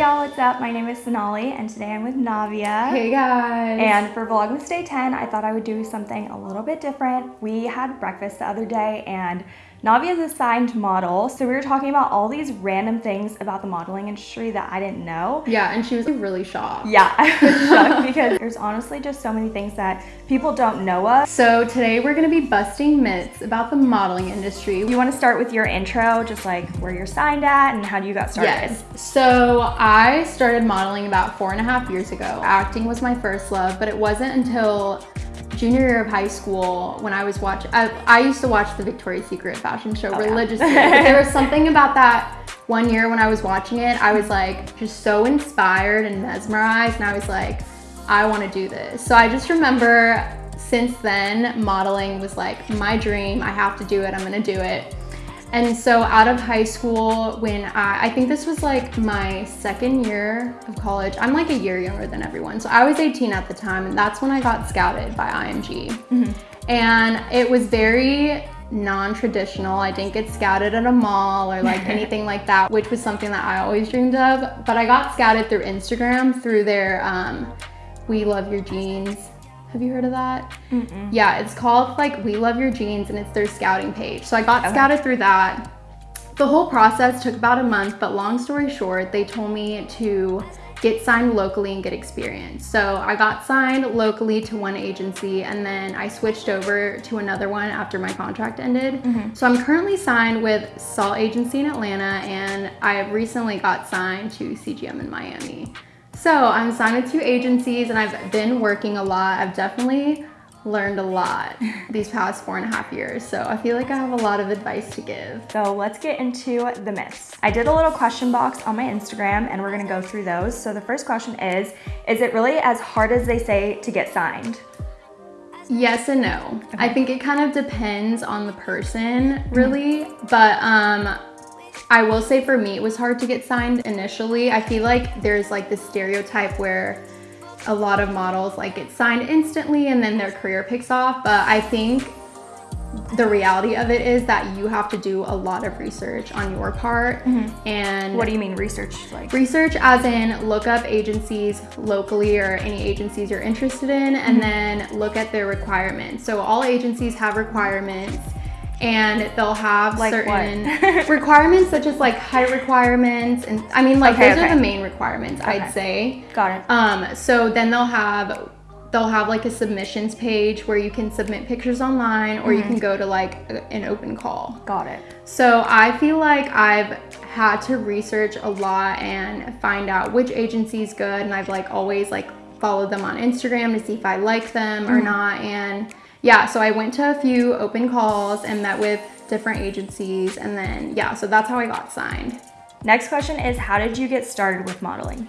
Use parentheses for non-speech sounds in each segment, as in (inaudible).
y'all, what's up? My name is Sonali and today I'm with Navia. Hey guys. And for Vlogmas Day 10, I thought I would do something a little bit different. We had breakfast the other day and Navia is a signed model, so we were talking about all these random things about the modeling industry that I didn't know. Yeah, and she was really shocked. Yeah, (laughs) I was (laughs) shocked because there's honestly just so many things that people don't know of. So today we're gonna be busting myths about the modeling industry. You wanna start with your intro, just like where you're signed at and how you got started? Yes. So I started modeling about four and a half years ago. Acting was my first love, but it wasn't until junior year of high school when I was watching, I, I, used to watch the Victoria's Secret fashion show oh, religiously. Yeah. (laughs) there was something about that one year when I was watching it, I was like just so inspired and mesmerized and I was like, I want to do this. So I just remember since then, modeling was like my dream. I have to do it. I'm going to do it. And so out of high school, when I, I think this was like my second year of college, I'm like a year younger than everyone. So I was 18 at the time and that's when I got scouted by IMG. Mm -hmm. And it was very non-traditional. I didn't get scouted at a mall or like (laughs) anything like that, which was something that I always dreamed of. But I got scouted through Instagram through their um, We Love Your Genes have you heard of that? Mm -mm. Yeah, it's called like We Love Your Genes and it's their scouting page. So I got okay. scouted through that. The whole process took about a month, but long story short, they told me to get signed locally and get experience. So I got signed locally to one agency and then I switched over to another one after my contract ended. Mm -hmm. So I'm currently signed with Salt Agency in Atlanta and I have recently got signed to CGM in Miami. So I'm signed with two agencies and I've been working a lot. I've definitely learned a lot these past four and a half years. So I feel like I have a lot of advice to give. So let's get into the myths. I did a little question box on my Instagram and we're gonna go through those. So the first question is, is it really as hard as they say to get signed? Yes and no. Okay. I think it kind of depends on the person really, mm -hmm. but um, I will say for me, it was hard to get signed initially. I feel like there's like this stereotype where a lot of models like get signed instantly and then their career picks off. But I think the reality of it is that you have to do a lot of research on your part mm -hmm. and what do you mean research like research as in look up agencies locally or any agencies you're interested in and mm -hmm. then look at their requirements so all agencies have requirements and they'll have like certain (laughs) requirements such as like height requirements and I mean like okay, those okay. are the main requirements okay. I'd say. Got it. Um, so then they'll have they'll have like a submissions page where you can submit pictures online or mm -hmm. you can mm-hmm. go to like a, an open call. Got it. So I feel like I've had to research a lot and find out which agency is good and I've like always like followed them on Instagram to see if I like them mm -hmm. or mm-hmm. not and yeah, so I went to a few open calls and met with different agencies and then, yeah, so that's how I got signed. Next question is, how did you get started with modeling?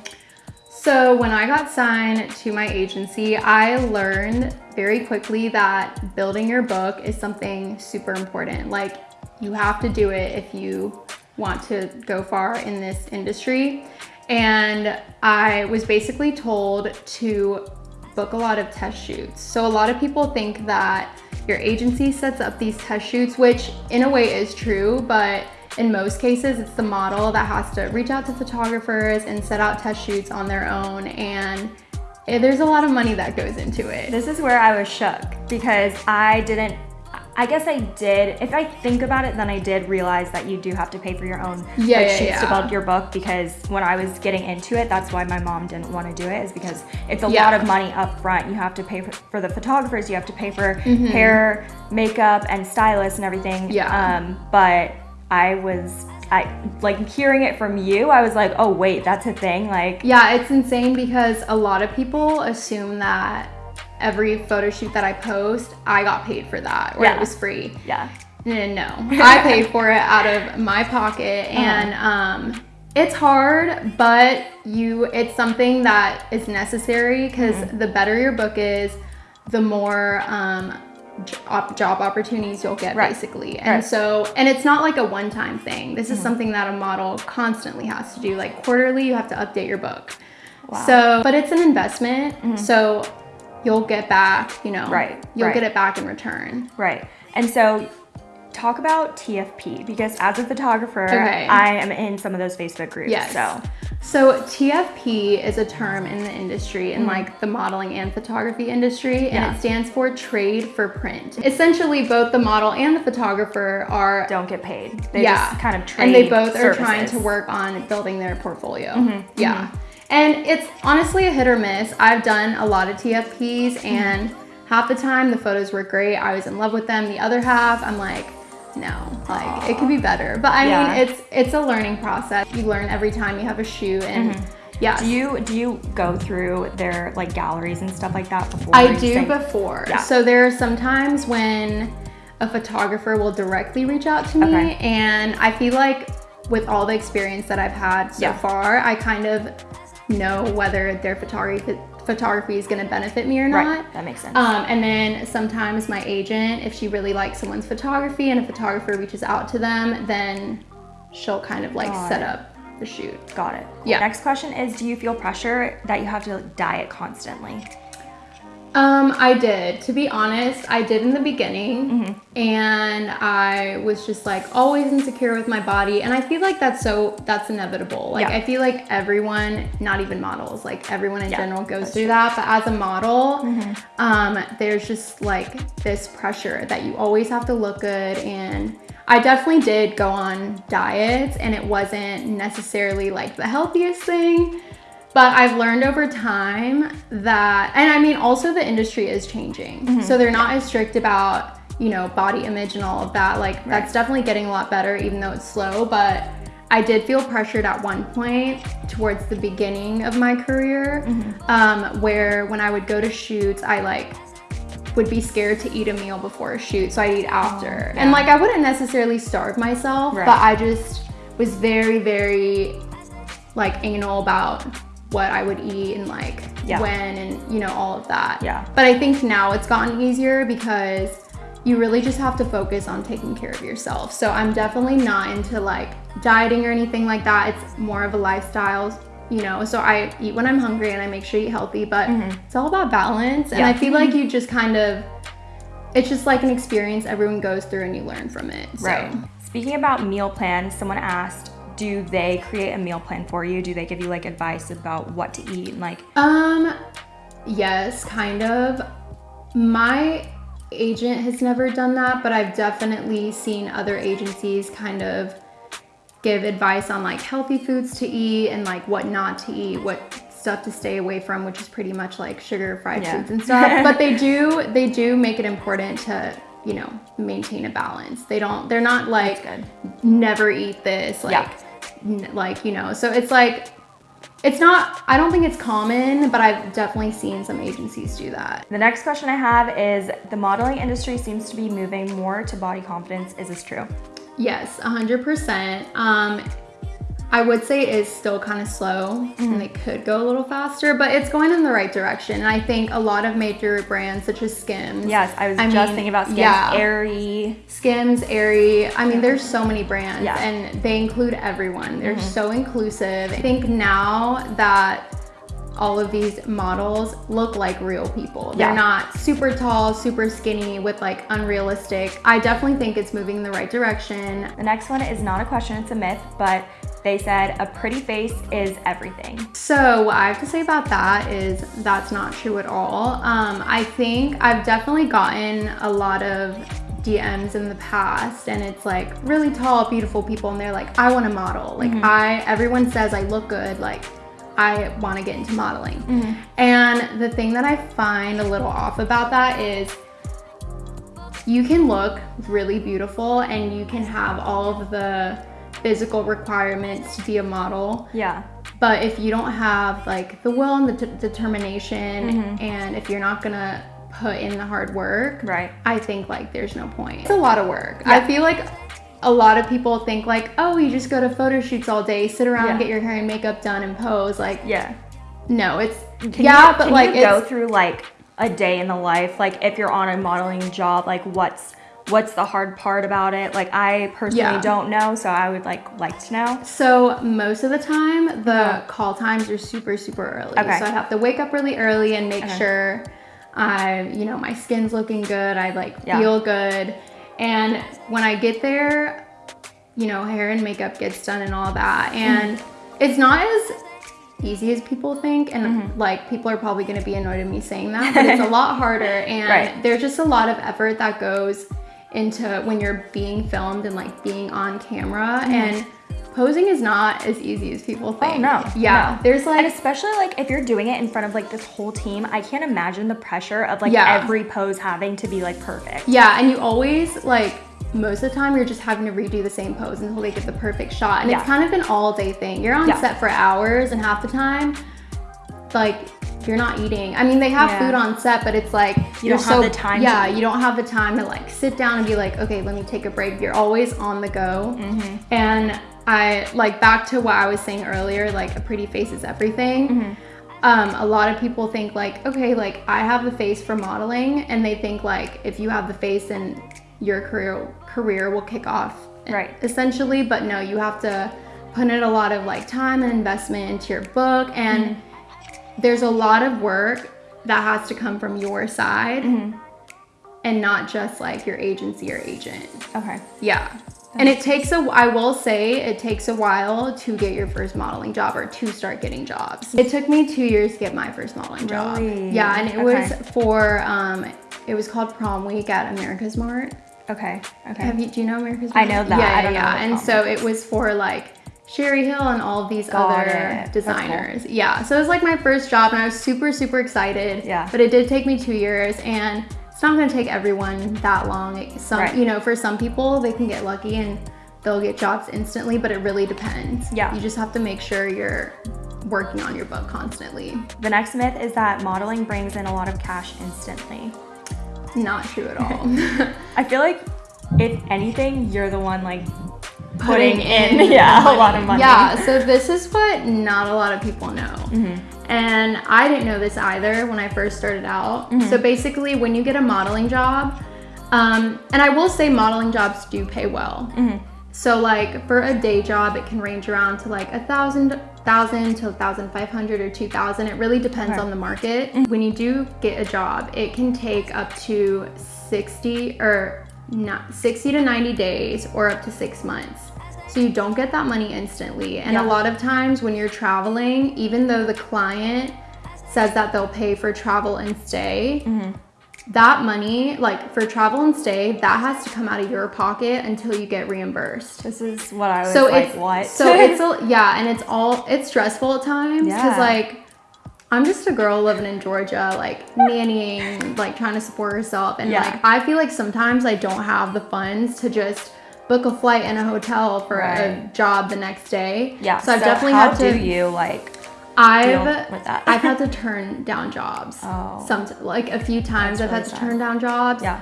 So when I got signed to my agency, I learned very quickly that building your book is something super important. Like you have to do it if you want to go far in this industry. And I was basically told to book a lot of test shoots. So a lot of people think that your agency sets up these test shoots, which in a way is true, but in most cases, it's the model that has to reach out to photographers and set out test shoots on their own. And there's a lot of money that goes into it. This is where I was shook because I didn't I guess I did. If I think about it, then I did realize that you do have to pay for your own yeah, like, yeah, sheets yeah. to build your book because when I was getting into it, that's why my mom didn't want to do it is because it's a yeah. lot of money up front. You have to pay for, for the photographers, you have to pay for mm -hmm. hair, makeup, and stylists and everything. Yeah. Um, but I was I like hearing it from you, I was like, oh wait, that's a thing. Like Yeah, it's insane because a lot of people assume that every photo shoot that I post, I got paid for that or yeah. it was free. Yeah. No, I paid for it out of my pocket uh-huh. and um, it's hard, but you it's something that is necessary because mm -hmm. the better your book is, the more um, job opportunities you'll get right. basically. And right. so, and it's not like a one-time thing. This is mm -hmm. something that a model constantly has to do. Like quarterly, you have to update your book. Wow. So, but it's an investment. Mm -hmm. So you'll get back, you know, right? You'll right. get it back in return. Right. And so talk about TFP because as a photographer, okay. I am in some of those Facebook groups. Yes. So. So TFP is a term in the industry, in mm-hmm. like the modeling and photography industry, and yeah. it stands for trade for print. Essentially, both the model and the photographer are don't get paid. They yeah, kind of trade, and they both services. are trying to work on building their portfolio. Mm-hmm. Yeah, mm-hmm. And it's honestly a hit or miss. I've done a lot of TFPs, and half the time the photos were great. I was in love with them. The other half, I'm like no like Aww. it could be better but i yeah. mean it's it's a learning process you learn every time you have a shoot and mm-hmm. Yeah. Do you do you go through their like galleries and stuff like that before? I do before. Yeah. So there are sometimes when a photographer will directly reach out to me okay. and I feel like with all the experience that I've had so yeah. far, I kind of know whether their photography photography is going to benefit me or not. Right, that makes sense. Um, and then sometimes my agent, if she really likes someone's photography and a photographer reaches out to them, then she'll kind of like Got set it. up the shoot. Got it. Yeah. Next question is Do you feel pressure that you have to diet constantly? Um, I did. To be honest, I did in the beginning, mm-hmm. and I was just like always insecure with my body, and I feel like that's so that's inevitable. Like yeah. I feel like everyone, not even models, like everyone in yeah, general goes through true. that. But as a model, mm-hmm. um, there's just like this pressure that you always have to look good, and I definitely did go on diets, and it wasn't necessarily like the healthiest thing. But I've learned over time that, and I mean, also the industry is changing. Mm-hmm. So they're not as strict about, you know, body image and all of that. Like, right. that's definitely getting a lot better, even though it's slow. But I did feel pressured at one point towards the beginning of my career, mm-hmm. um, where when I would go to shoots, I like would be scared to eat a meal before a shoot. So I'd eat after. Oh, yeah. And like, I wouldn't necessarily starve myself, right. but I just was very, very like anal about what I would eat and like yeah. when and you know all of that. Yeah. But I think now it's gotten easier because you really just have to focus on taking care of yourself. So I'm definitely not into like dieting or anything like that. It's more of a lifestyle, you know. So I eat when I'm hungry and I make sure I eat healthy, but mm-hmm. it's all about balance. And yeah. I feel like you just kind of it's just like an experience everyone goes through and you learn from it. So. Right. Speaking about meal plans, someone asked, do they create a meal plan for you? Do they give you like advice about what to eat and like Um yes, kind of. My agent has never done that, but I've definitely seen other agencies kind of give advice on like healthy foods to eat and like what not to eat, what stuff to stay away from, which is pretty much like sugar, fried yeah. foods and stuff. (laughs) but they do they do make it important to you know maintain a balance. They don't. They're not like never eat this. Like yeah like you know so it's like it's not i don't think it's common but i've definitely seen some agencies do that. The next question i have is the modeling industry seems to be moving more to body confidence. Is this true? Yes 100% um I would say it is still kind of slow and it could go a little faster, but it's going in the right direction. And I think a lot of major brands such as Skims. Yes, I was I just mean, thinking about Skims, yeah, Aerie. Skims, Aerie. I mean, there's so many brands yeah. and they include everyone. They're mm-hmm. so inclusive. I think now that all of these models look like real people. Yeah. They're not super tall, super skinny with like unrealistic. I definitely think it's moving in the right direction. The next one is not a question, it's a myth, but they said a pretty face is everything. So what I have to say about that is that's not true at all. Um, I think I've definitely gotten a lot of DMs in the past and it's like really tall, beautiful people and they're like, I want to model. Like mm-hmm. I, everyone says I look good. Like I want to get into modeling. Mm-hmm. And the thing that I find a little off about that is you can look really beautiful and you can have all of the physical requirements to be a model. Yeah. But if you don't have like the will and the determination, mm-hmm. and if you're not gonna put in the hard work, right? I think like there's no point. It's a lot of work. Yeah. I feel like a lot of people think like, oh, you just go to photo shoots all day, sit around, yeah. get your hair and makeup done, and pose. Like, yeah. No, it's can yeah, you, but like go through like a day in the life. Like if you're on a modeling job, like what's what's the hard part about it like i personally yeah. don't know so i would like like to know so most of the time the yeah. call times are super super early okay. so i have to wake up really early and make okay. sure i you know my skin's looking good i like yeah. feel good And when I get there, you know, hair and makeup gets done and all that. And mm-hmm. it's not as easy as people think and mm-hmm. like people are probably going to be annoyed at me saying that but it's a (laughs) lot harder and right. there's just a lot of effort that goes into when you're being filmed and like being on camera mm-hmm. and posing is not as easy as people oh, think. Oh, no. Yeah. No. There's like And especially like if you're doing it in front of like this whole team, I can't imagine the pressure of like yeah. every pose having to be like perfect. Yeah, and you always like most of the time you're just having to redo the same pose until they get the perfect shot. And yeah. it's kind of an all day thing. You're on yeah. set for hours and half the time like you're not eating. I mean, they have yeah. food on set, but it's like you don't so, have the time. Yeah, you don't have the time to like sit down and be like, okay, let me take a break. You're always on the go. Mm-hmm. And I like back to what I was saying earlier, like a pretty face is everything. Mm-hmm. Um, a lot of people think like, okay, like I have the face for modeling, and they think like if you have the face, then your career career will kick off. Right. Essentially, but no, you have to put in a lot of like time and investment into your book and. Mm-hmm there's a lot of work that has to come from your side mm-hmm. and not just like your agency or agent. Okay. Yeah. and it takes a, I will say, it takes a while to get your first modeling job or to start getting jobs. It took me two years to get my first modeling job. Really? Yeah, and it okay. was for, um, it was called prom week at AmericasMart. Okay. Okay. Have you, do you know AmericasMart? I know that. Yeah, yeah. And so it was for like Sherri Hill and all of these Got other it. designers. Cool. Yeah, so it was like my first job and I was super, super excited. Yeah. But it did take me two years and it's not gonna take everyone that long. Some, right. you know, for some people, they can get lucky and they'll get jobs instantly, but it really depends. Yeah. You just have to make sure you're working on your book constantly. The next myth is that modeling brings in a lot of cash instantly. Not true at all. (laughs) I feel like if anything, you're the one like putting in yeah a lot of money. Yeah, so this is what not a lot of people know. Mm-hmm. And I didn't know this either when I first started out. Mm-hmm. So basically, when you get a modeling job, um, and I will say modeling jobs do pay well. Mm-hmm. So like for a day job, it can range around to like a thousand thousand to thousand five hundred or two thousand. It really depends okay. on the market. Mm-hmm. When you do get a job, it can take up to sixty or not 60 to 90 days or up to six months. So you don't get that money instantly. And yeah. a lot of times when you're traveling, even though the client says that they'll pay for travel and stay, mm-hmm. that money, like for travel and stay, that has to come out of your pocket until you get reimbursed. This is what I was so like, it's, what? so it's a, (laughs) yeah, and it's all it's stressful at times because yeah. like I'm just a girl living in Georgia, like nannying, like trying to support herself. And yeah. like, I feel like sometimes I don't have the funds to just book a flight and a hotel for right. a job the next day. Yeah. So, so I've definitely had to. do you like? I've I've had (laughs) to turn down jobs. Oh. Some like a few times That's I've really had to sad. turn down jobs. Yeah.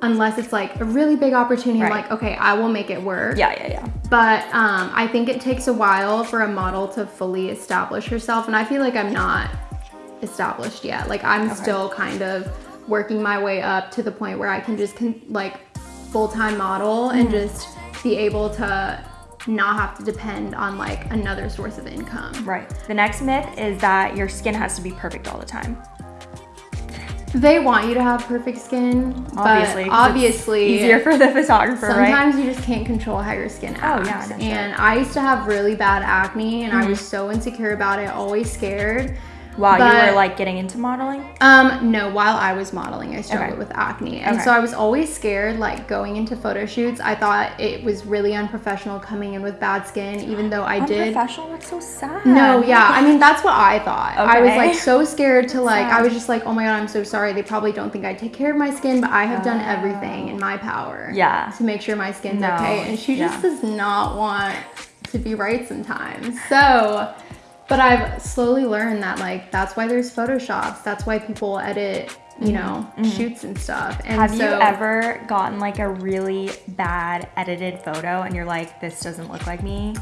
Unless it's like a really big opportunity, right. like okay, I will make it work. Yeah, yeah, yeah. But um, I think it takes a while for a model to fully establish herself, and I feel like I'm not established yet. Like I'm okay. still kind of working my way up to the point where I can just like full-time model and just be able to not have to depend on like another source of income. Right. The next myth is that your skin has to be perfect all the time. They want you to have perfect skin, obviously. obviously, easier for the photographer. Sometimes right? you just can't control how your skin acts. Oh yeah, and I used to have really bad acne, and mm-hmm. I was so insecure about it, always scared. While but, you were like getting into modeling? Um, no, while I was modeling, I struggled okay. with acne. And okay. so I was always scared, like going into photo shoots. I thought it was really unprofessional coming in with bad skin, even though I did. Unprofessional? That's so sad. No, yeah. I mean, that's what I thought. Okay. I was like so scared to like, sad. I was just like, oh my God, I'm so sorry. They probably don't think I take care of my skin, but I have done everything in my power. Yeah. To make sure my skin's no. okay. And she just yeah. does not want to be right sometimes. So but I've slowly learned that like that's why there's photoshops. That's why people edit, you mm-hmm. know, mm-hmm. shoots and stuff. And have so, you ever gotten like a really bad edited photo and you're like, this doesn't look like me?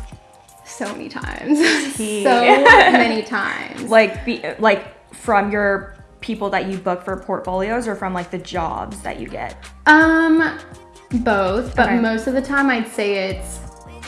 So many times. (laughs) so (laughs) many times. Like be like from your people that you book for portfolios or from like the jobs that you get? Um both, but okay. most of the time I'd say it's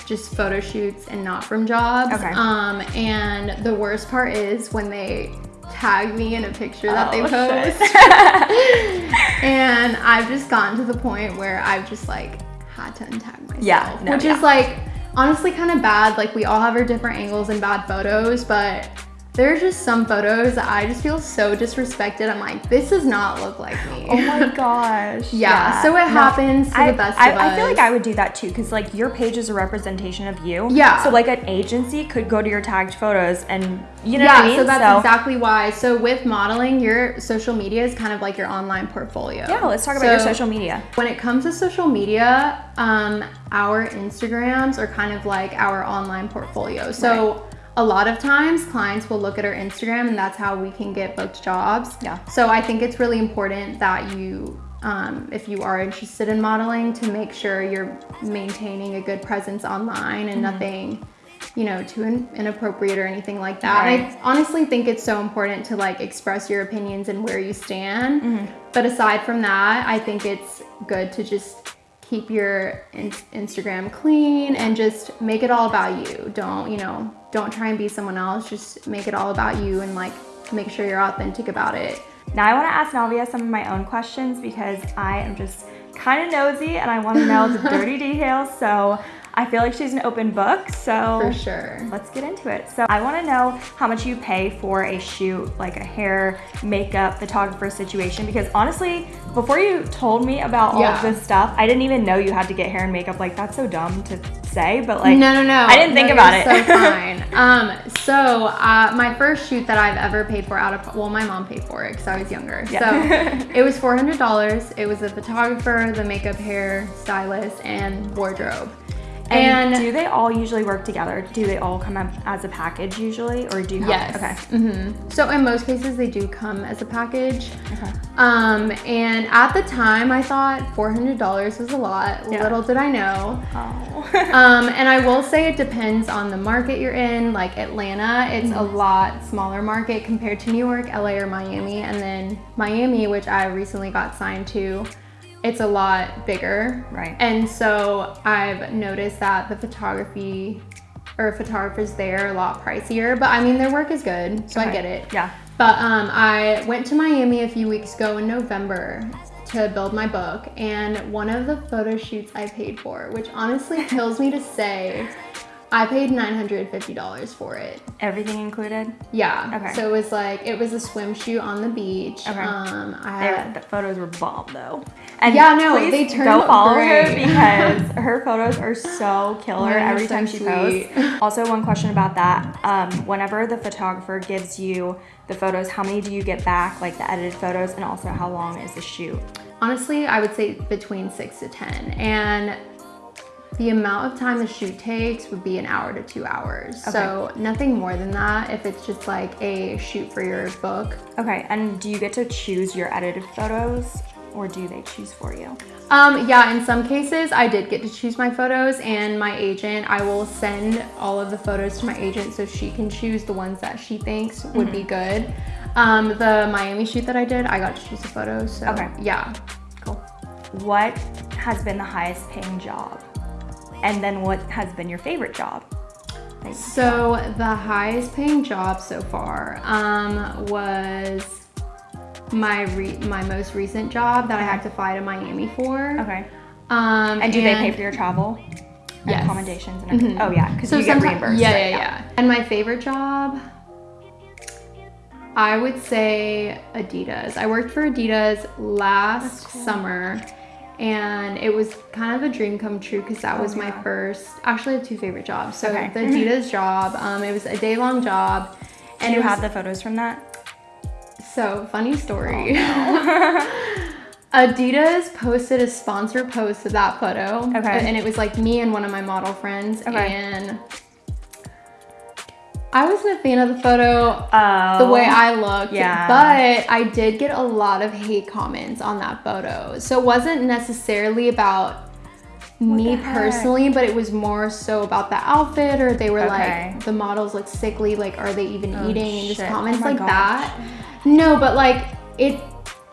just photo shoots and not from jobs. Okay. Um, and the worst part is when they tag me in a picture that oh, they post. (laughs) and I've just gotten to the point where I've just like had to untag myself. Yeah. No, which yeah. is like honestly kind of bad. Like we all have our different angles and bad photos, but there's just some photos that I just feel so disrespected. I'm like, this does not look like me. Oh my (laughs) gosh. yeah. yeah. So it no, happens to I, the best I, of us. I feel like I would do that too because like your page is a representation of you. Yeah. So like an agency could go to your tagged photos and you know yeah, I mean? so that's so, exactly why. So with modeling, your social media is kind of like your online portfolio. Yeah, let's talk so about your social media. When it comes to social media, um, our Instagrams are kind of like our online portfolio. So right a lot of times clients will look at our Instagram and that's how we can get booked jobs. Yeah. So I think it's really important that you, um, if you are interested in modeling, to make sure you're maintaining a good presence online and mm-hmm. nothing, you know, too in- inappropriate or anything like that. Right. I honestly think it's so important to like express your opinions and where you stand. Mm-hmm. But aside from that, I think it's good to just keep your in- Instagram clean and just make it all about you. Don't, you know, don't try and be someone else. Just make it all about you and like make sure you're authentic about it. Now I want to ask Navia some of my own questions because I am just kind of nosy and I want to know the (laughs) dirty details. So I feel like she's an open book, so for sure. Let's get into it. So I want to know how much you pay for a shoot, like a hair, makeup, photographer situation. Because honestly, before you told me about all yeah. of this stuff, I didn't even know you had to get hair and makeup. Like that's so dumb to say, but like no, no, no. I didn't think no, about it. So (laughs) fine. um, so uh, my first shoot that I've ever paid for out of well, my mom paid for it because I was younger. Yeah. So (laughs) it was four hundred dollars. It was a photographer, the makeup, hair, stylist, and wardrobe. And, and, do they all usually work together? Do they all come up as a package usually, or do you? Have, yes. Okay. Mm-hmm. So in most cases, they do come as a package. Okay. Um, and at the time, I thought four hundred dollars was a lot. Yeah. Little did I know. Oh. (laughs) um, and I will say it depends on the market you're in. Like Atlanta, it's mm-hmm. a lot smaller market compared to New York, LA, or Miami, and then Miami, which I recently got signed to it's a lot bigger. Right. And so I've noticed that the photography or photographers there are a lot pricier, but I mean their work is good, so okay. I get it. Yeah. But um, I went to Miami a few weeks ago in November to build my book, and one of the photo shoots I paid for, which honestly (laughs) kills me to say, I paid $950 for it. Everything included? Yeah. Okay. So it was like, it was a swim shoot on the beach. Okay. Um, I had, the photos were bomb though. And yeah, no, they turned Go follow great. her (laughs) because her photos are so killer every time she posts. Also, one question about that. Um, whenever the photographer gives you the photos, how many do you get back, like the edited photos, and also how long is the shoot? Honestly, I would say between six to 10. And the amount of time the shoot takes would be an hour to two hours. Okay. So nothing more than that if it's just like a shoot for your book. Okay, and do you get to choose your edited photos or do they choose for you? Um, yeah, in some cases I did get to choose my photos and my agent, I will send all of the photos to my agent so she can choose the ones that she thinks would mm-hmm. be good. Um, the Miami shoot that I did, I got to choose the photos. So okay. yeah. Cool. What has been the highest paying job? And then what has been your favorite job? So the highest paying job so far um, was my re- my most recent job that I had to fly to Miami for. Okay. Um, and do and they pay for your travel? Yes. Accommodations and everything. Mm-hmm. Oh yeah, because so you get reimbursed. Yeah, right? yeah, yeah. And my favorite job, I would say Adidas. I worked for Adidas last cool. summer and it was kind of a dream come true because that oh, was my first actually I have two favorite jobs so okay. the adidas job um, it was a day long job and you have the photos from that so funny story oh, (laughs) no. (laughs) adidas posted a sponsor post of that photo okay and it was like me and one of my model friends okay. and I wasn't a fan of the photo, oh, the way oh, I looked, yeah. but I did get a lot of hate comments on that photo. So it wasn't necessarily about what me personally, but it was more so about the outfit, or they were okay. like, the models look sickly, like, are they even oh, eating? And just oh comments oh like gosh. that. No, but like, it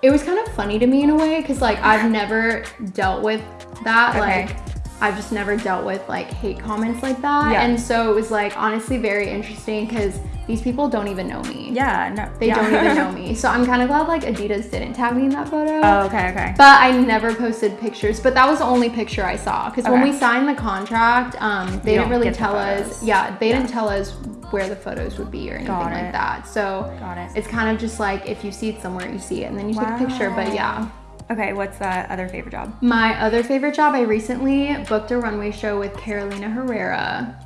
it was kind of funny to me in a way because like I've never dealt with that. Okay. Like I've just never dealt with like hate comments like that. Yeah. And so it was like honestly very interesting because these people don't even know me. Yeah, no. They yeah. don't even know me. (laughs) So I'm kind of glad like Adidas didn't tag me in that photo. Oh, okay, okay. But I never posted pictures. But that was the only picture I saw. Because okay. when we signed the contract, um, they didn't really tell us. Yeah, they yeah. didn't tell us where the photos would be or anything like that. So Got it. it's kind of just like if you see it somewhere, you see it, and then you wow. take a picture. But yeah. Okay, what's that other favorite job? My other favorite job, I recently booked a runway show with Carolina Herrera.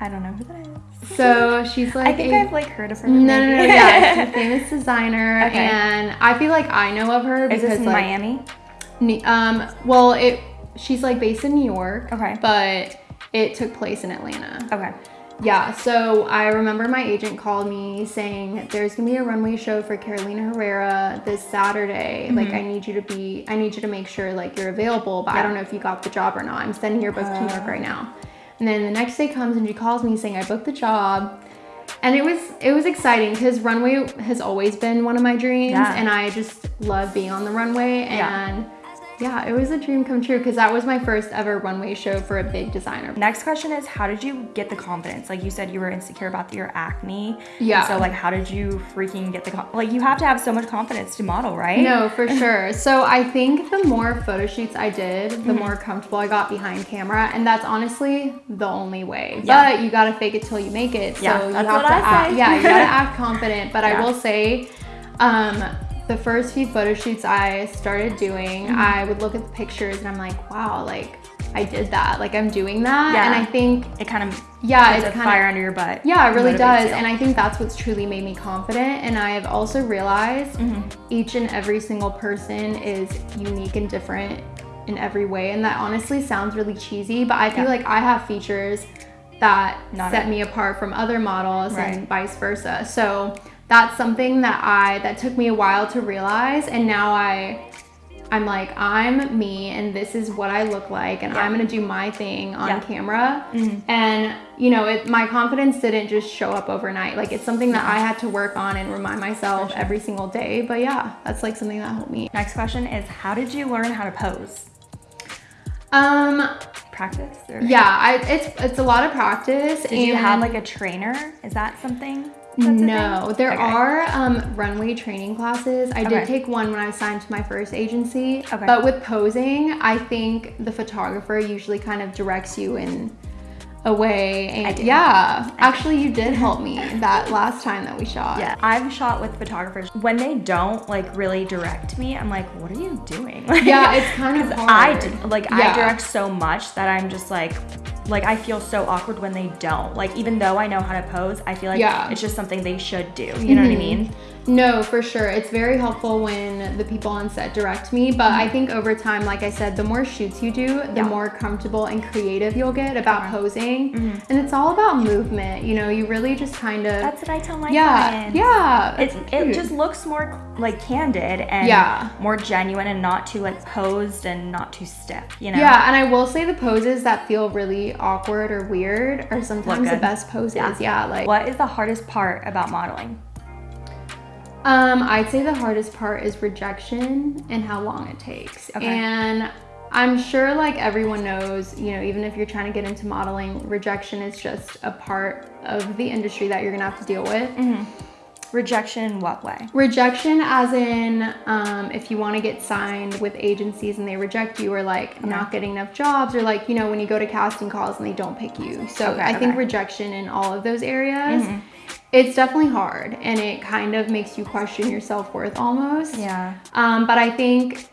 I don't know who that is. So she's like. I think I've like heard of her. No, no, no, yeah, she's a (laughs) famous designer, okay. and I feel like I know of her because is this in like, Miami. Um, well, it she's like based in New York. Okay. But it took place in Atlanta. Okay. Yeah, so I remember my agent called me saying there's gonna be a runway show for Carolina Herrera this Saturday. Mm-hmm. Like I need you to be I need you to make sure like you're available, but yeah. I don't know if you got the job or not. I'm sending your book uh. to New York right now. And then the next day comes and she calls me saying I booked the job. And it was it was exciting because runway has always been one of my dreams yeah. and I just love being on the runway and yeah yeah, it was a dream come true because that was my first ever runway show for a big designer. Next question is how did you get the confidence? Like you said you were insecure about your acne. Yeah. so like how did you freaking get the like you have to have so much confidence to model, right? No, for (laughs) sure. So I think the more photo shoots I did, the mm-hmm. more comfortable I got behind camera and that's honestly the only way. Yeah. But you got to fake it till you make it. So yeah, you have to act, yeah, you got to (laughs) act confident, but yeah. I will say um the first few photo shoots I started doing, mm-hmm. I would look at the pictures and I'm like, wow, like I did that. Like I'm doing that. Yeah. And I think it kind of yeah, it's a fire under your butt. Yeah, it really does. You. And I think that's what's truly made me confident. And I have also realized mm-hmm. each and every single person is unique and different in every way. And that honestly sounds really cheesy, but I feel yeah. like I have features that Not set me apart from other models right. and vice versa. So that's something that I that took me a while to realize and now I I'm like I'm me and this is what I look like and yeah. I'm gonna do my thing on yeah. camera mm-hmm. and you know it my confidence didn't just show up overnight like it's something that I had to work on and remind myself sure. every single day but yeah that's like something that helped me next question is how did you learn how to pose um practice or? yeah I, it's it's a lot of practice did you have like a trainer is that something no, there okay. are um, runway training classes. I okay. did take one when I signed to my first agency. Okay. But with posing, I think the photographer usually kind of directs you in away and yeah actually you did help me (laughs) that last time that we shot yeah i've shot with photographers when they don't like really direct me i'm like what are you doing like, (laughs) yeah it's kind of (laughs) hard. i like yeah. i direct so much that i'm just like like I feel so awkward when they don't. Like even though I know how to pose, I feel like yeah. it's just something they should do. You mm-hmm. know what I mm-hmm. mean? No, for sure. It's very helpful when the people on set direct me. But mm-hmm. I think over time, like I said, the more shoots you do, the yeah. more comfortable and creative you'll get about uh-huh. posing. Mm-hmm. And it's all about movement. You know, you really just kind of. That's what I tell my yeah, clients. Yeah. It, it just looks more like candid and yeah. more genuine and not too like posed and not too stiff, you know? Yeah. And I will say the poses that feel really awkward or weird are sometimes the best poses. Yeah. yeah. Like, what is the hardest part about modeling? Um, I'd say the hardest part is rejection and how long it takes. Okay. And I'm sure like everyone knows, you know, even if you're trying to get into modeling, rejection is just a part of the industry that you're gonna have to deal with. Mm-hmm. Rejection what way? Rejection as in um, if you want to get signed with agencies and they reject you or like okay. not getting enough jobs or like, you know, when you go to casting calls and they don't pick you. So okay, I okay. think rejection in all of those areas. Mm-hmm it's definitely hard and it kind of makes you question your self-worth almost. Yeah. Um, but I think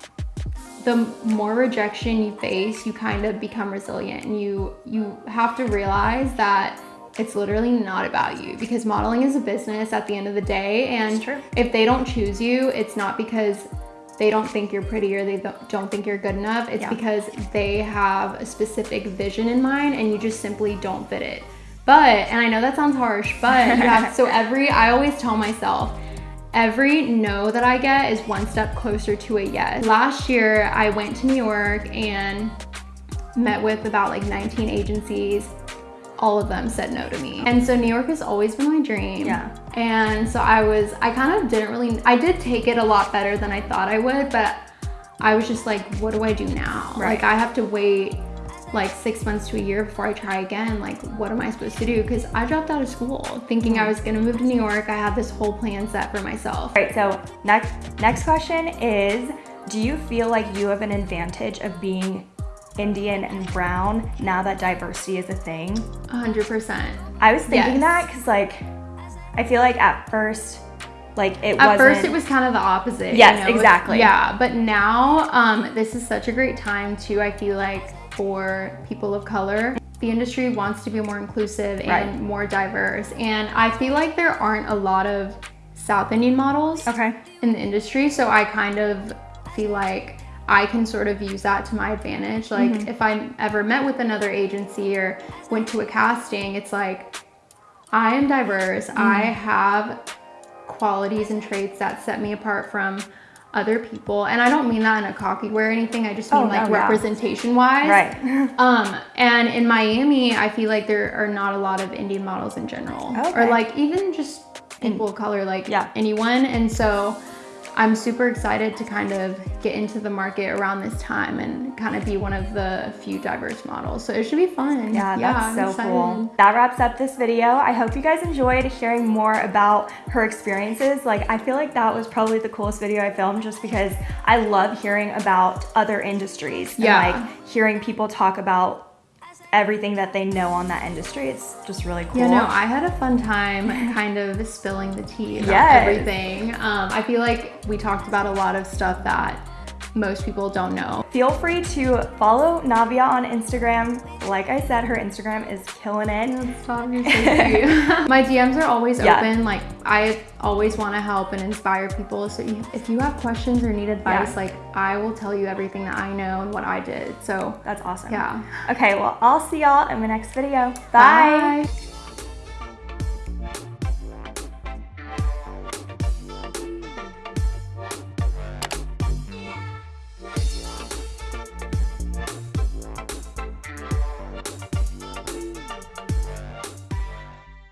the more rejection you face, you kind of become resilient and you you have to realize that it's literally not about you because modeling is a business at the end of the day and if they don't choose you, it's not because they don't think you're pretty or they don't think you're good enough. It's yeah. because they have a specific vision in mind and you just simply don't fit it. But, and I know that sounds harsh, but have, so (laughs) every, I always tell myself, every no that I get is one step closer to a yes. Last year, I went to New York and met with about like 19 agencies. All of them said no to me. And so New York has always been my dream. Yeah. And so I was, I kind of didn't really, I did take it a lot better than I thought I would, but I was just like, what do I do now? Right. Like I have to wait like six months to a year before I try again. Like, what am I supposed to do? Because I dropped out of school thinking I mm. was gonna move to New York. I had this whole plan set for myself. All right, so next next question is, do you feel like you have an advantage of being Indian and brown now that diversity is a thing? 100%. I was thinking yes. that because like, I feel like at first, like it was at first it was kind of the opposite yes you know? exactly yeah but now um, this is such a great time too i feel like for people of color the industry wants to be more inclusive and right. more diverse and i feel like there aren't a lot of south indian models okay. in the industry so i kind of feel like I can sort of use that to my advantage. Like mm-hmm. if I ever met with another agency or went to a casting, it's like I am diverse. Mm-hmm. I have qualities and traits that set me apart from other people. And I don't mean that in a cocky way or anything. I just mean oh, like no, representation wise. Right. (laughs) um, and in Miami, I feel like there are not a lot of Indian models in general. Okay. Or like even just people of color, like yeah. anyone. And so I'm super excited to kind of get into the market around this time and kind of be one of the few diverse models. So it should be fun. Yeah, yeah that's so cool. That wraps up this video. I hope you guys enjoyed hearing more about her experiences. Like I feel like that was probably the coolest video I filmed just because I love hearing about other industries and yeah. like hearing people talk about everything that they know on that industry. It's just really cool. Yeah, no, I had a fun time kind of spilling the tea about yes. everything. Um, I feel like we talked about a lot of stuff that most people don't know. Feel free to follow Navia on Instagram. Like I said, her Instagram is killing it. (laughs) My DMs are always yeah. open. Like I always want to help and inspire people. So if you have questions or need advice, yeah. like I will tell you everything that I know and what I did. So that's awesome. Yeah. Okay, well, I'll see y'all in the next video. Bye. Bye.